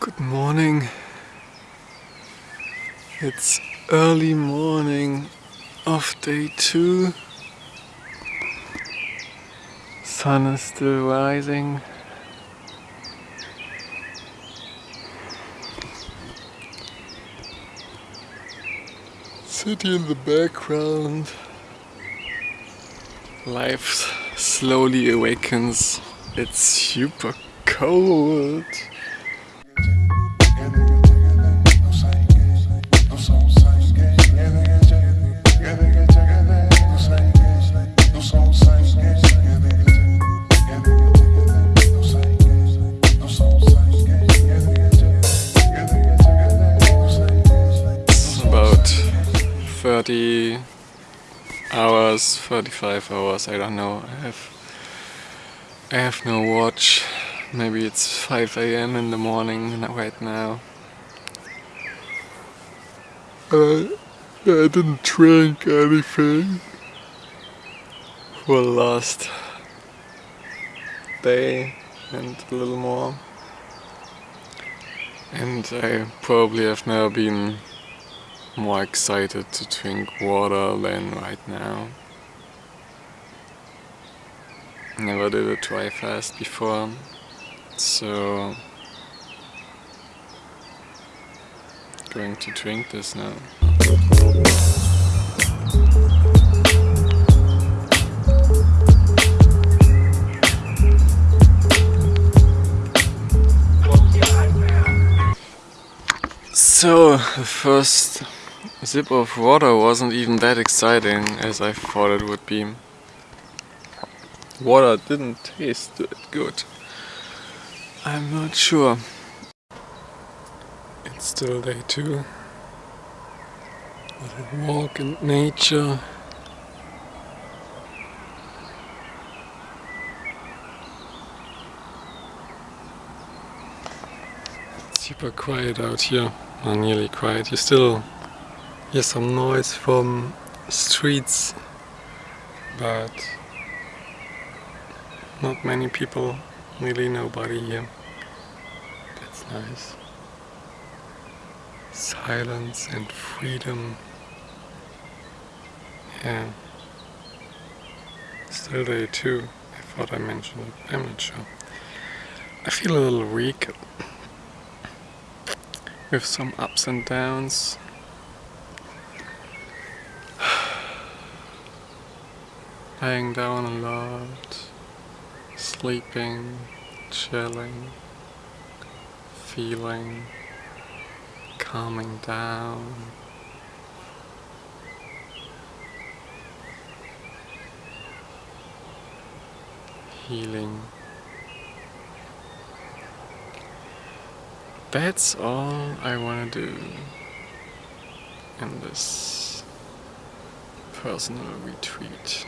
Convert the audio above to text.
Good morning. It's early morning of day two. Sun is still rising. City in the background. Life slowly awakens. It's super cold. 30 hours, 35 hours, I don't know. I have I have no watch. Maybe it's 5 a.m. in the morning right now. Uh, I didn't drink anything for the last day and a little more. And I probably have never been more excited to drink water than right now. Never did a dry fast before, so going to drink this now. So, the first sip of water wasn't even that exciting as I thought it would be. Water didn't taste that good. I'm not sure. It's still day two. Little walk in nature. Super quiet out here, or nearly quiet. You still hear some noise from streets, but not many people, really nobody here. That's nice. Silence and freedom. Yeah. Still day two. I thought I mentioned it. I'm not sure. I feel a little weak. With some ups and downs. Lying down a lot sleeping, chilling, feeling, calming down. Healing. That's all I want to do in this personal retreat.